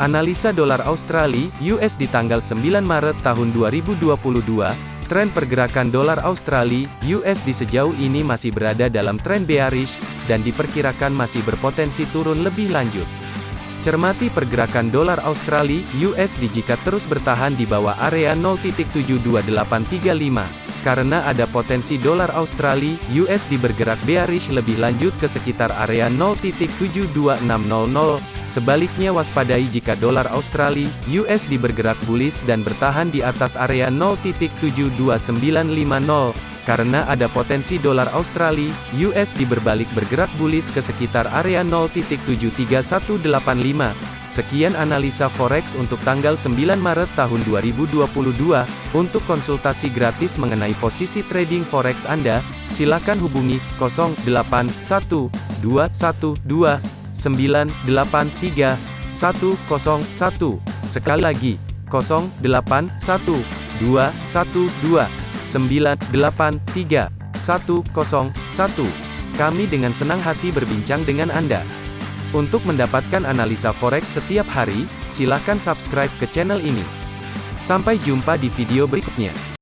Analisa dolar Australia (US) di tanggal 9 Maret tahun 2022. Tren pergerakan dolar Australia (US) di sejauh ini masih berada dalam tren bearish dan diperkirakan masih berpotensi turun lebih lanjut. Cermati pergerakan dolar Australia (USD) jika terus bertahan di bawah area 0.72835 karena ada potensi dolar Australia USD bergerak bearish lebih lanjut ke sekitar area 0.72600. Sebaliknya waspadai jika dolar Australia USD bergerak bullish dan bertahan di atas area 0.72950 karena ada potensi dolar Australia USD berbalik bergerak bullish ke sekitar area 0.73185. Sekian analisa forex untuk tanggal 9 Maret tahun 2022. Untuk konsultasi gratis mengenai posisi trading forex Anda, silakan hubungi 081212983101. Sekali lagi, 081212983101. Kami dengan senang hati berbincang dengan Anda. Untuk mendapatkan analisa forex setiap hari, silakan subscribe ke channel ini. Sampai jumpa di video berikutnya.